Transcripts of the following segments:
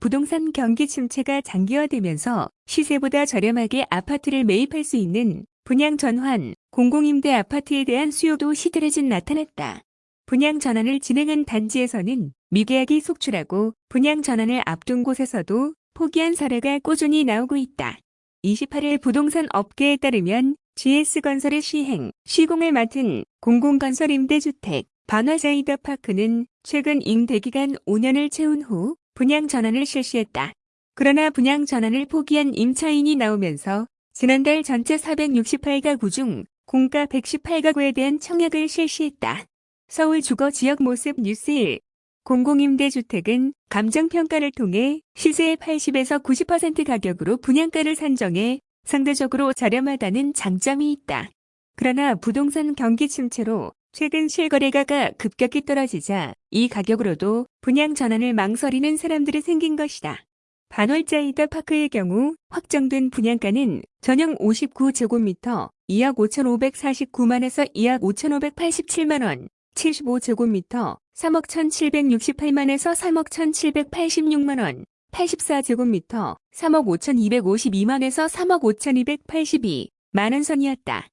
부동산 경기 침체가 장기화되면서 시세보다 저렴하게 아파트를 매입할 수 있는 분양 전환, 공공임대 아파트에 대한 수요도 시들해진 나타났다. 분양 전환을 진행한 단지에서는 미계약이 속출하고 분양 전환을 앞둔 곳에서도 포기한 사례가 꾸준히 나오고 있다. 28일 부동산 업계에 따르면 GS건설의 시행, 시공을 맡은 공공건설 임대주택 반화자이더 파크는 최근 임대기간 5년을 채운 후 분양 전환을 실시했다. 그러나 분양 전환을 포기한 임차인이 나오면서 지난달 전체 468가구 중 공가 118가구에 대한 청약을 실시했다. 서울 주거 지역 모습 뉴스 1 공공임대주택은 감정평가를 통해 시세의 80에서 90% 가격으로 분양가를 산정해 상대적으로 저렴하다는 장점이 있다. 그러나 부동산 경기 침체로 최근 실거래가가 급격히 떨어지자 이 가격으로도 분양 전환을 망설이는 사람들이 생긴 것이다. 반월자이더 파크의 경우 확정된 분양가는 전용 59제곱미터 2억 5,549만에서 2억 5,587만원, 75제곱미터 3억 1,768만에서 3억 1,786만원, 84제곱미터 3억 5,252만에서 3억 5,282 만원 선이었다.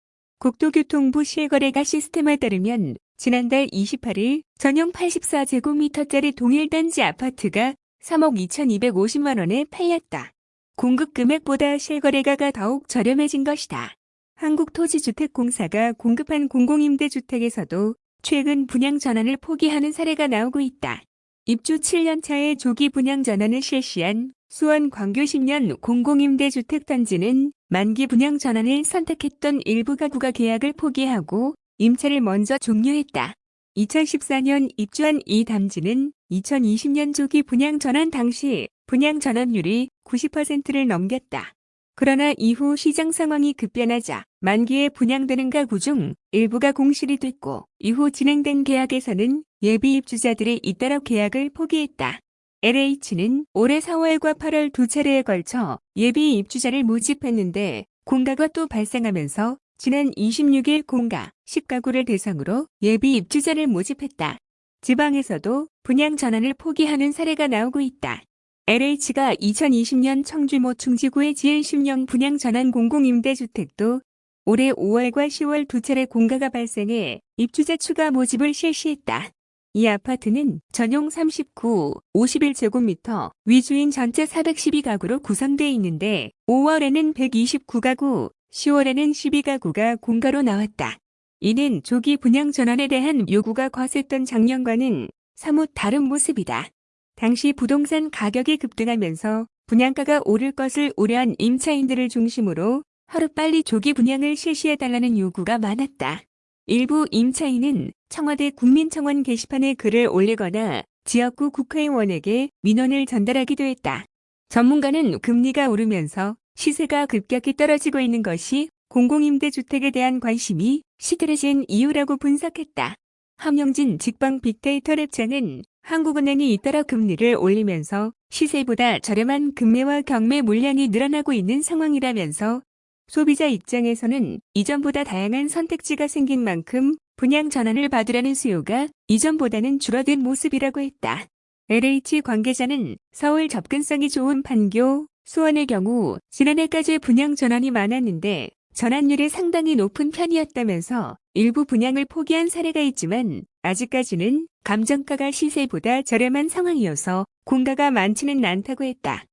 국토교통부 실거래가 시스템에 따르면 지난달 28일 전용 84제곱미터짜리 동일단지 아파트가 3억 2,250만 원에 팔렸다. 공급 금액보다 실거래가가 더욱 저렴해진 것이다. 한국토지주택공사가 공급한 공공임대주택에서도 최근 분양 전환을 포기하는 사례가 나오고 있다. 입주 7년차에 조기 분양 전환을 실시한 수원 광교 10년 공공임대주택단지는 만기 분양 전환을 선택했던 일부 가구가 계약을 포기하고 임차를 먼저 종료했다. 2014년 입주한 이 단지는 2020년 조기 분양 전환 당시 분양 전환율이 90%를 넘겼다. 그러나 이후 시장 상황이 급변하자 만기에 분양되는 가구 중 일부가 공실이 됐고 이후 진행된 계약에서는 예비 입주자들이 잇따라 계약을 포기했다. LH는 올해 4월과 8월 두 차례에 걸쳐 예비 입주자를 모집했는데 공가가 또 발생하면서 지난 26일 공가 10가구를 대상으로 예비 입주자를 모집했다. 지방에서도 분양 전환을 포기하는 사례가 나오고 있다. LH가 2020년 청주모 충지구의 지은 10년 분양 전환 공공임대주택도 올해 5월과 10월 두 차례 공가가 발생해 입주자 추가 모집을 실시했다. 이 아파트는 전용 39, 51제곱미터, 위주인 전체 412가구로 구성되어 있는데 5월에는 129가구, 10월에는 12가구가 공가로 나왔다. 이는 조기 분양 전환에 대한 요구가 거셌던 작년과는 사뭇 다른 모습이다. 당시 부동산 가격이 급등하면서 분양가가 오를 것을 우려한 임차인들을 중심으로 하루빨리 조기 분양을 실시해달라는 요구가 많았다. 일부 임차인은 청와대 국민청원 게시판에 글을 올리거나 지역구 국회의원에게 민원을 전달하기도 했다. 전문가는 금리가 오르면서 시세가 급격히 떨어지고 있는 것이 공공임대주택에 대한 관심이 시들해진 이유라고 분석했다. 함영진 직방 빅데이터 랩장은 한국은행이 잇따라 금리를 올리면서 시세보다 저렴한 금매와 경매 물량이 늘어나고 있는 상황이라면서 소비자 입장에서는 이전보다 다양한 선택지가 생긴 만큼 분양 전환을 받으라는 수요가 이전보다는 줄어든 모습이라고 했다. LH 관계자는 서울 접근성이 좋은 판교, 수원의 경우 지난해까지 분양 전환이 많았는데 전환율이 상당히 높은 편이었다면서 일부 분양을 포기한 사례가 있지만 아직까지는 감정가가 시세보다 저렴한 상황이어서 공가가 많지는 않다고 했다.